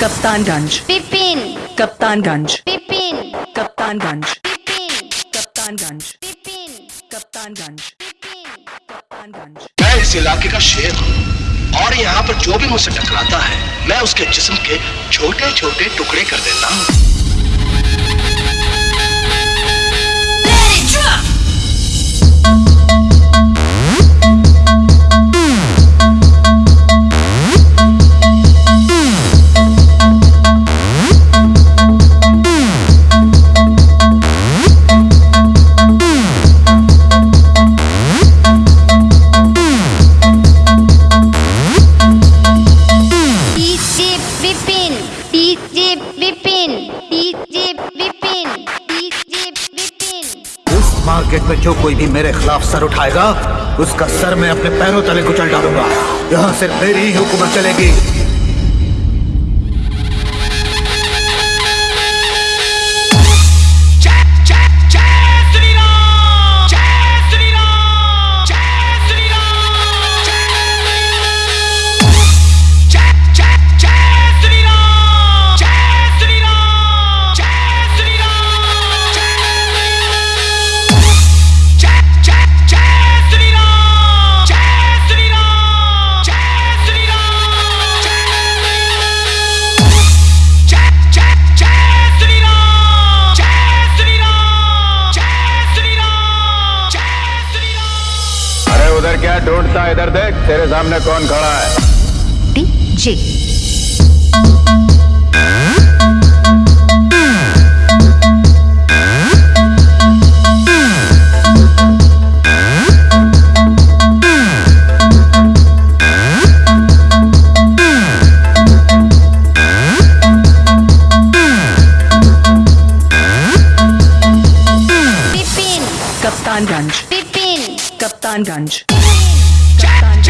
कप्तानगंज। कप्तान कप्तानगंज। पिपिन कप्तानगंज। गंज कप्तानगंज। कप्तान कप्तानगंज। कप्तान कप्तानगंज। मैं इस इलाके का शेर हूँ और यहाँ पर जो भी मुझसे टकराता है मैं उसके जिस्म के छोटे छोटे टुकड़े कर देता हूँ। DJ Vipin DJ Vipin DJ Vipin इस मार्केट में जो कोई भी मेरे खिलाफ सर उठाएगा, उसका सर मैं अपने पैरों तले कुचल डालूँगा। यहाँ सिर्फ़ मेरी ही हुकूमत चलेगी। क्या ढूंढता है? इधर देख तेरे सामने कौन खड़ा है? डीजे। कप्तानगंज Kaptanganj. Kaptanganj.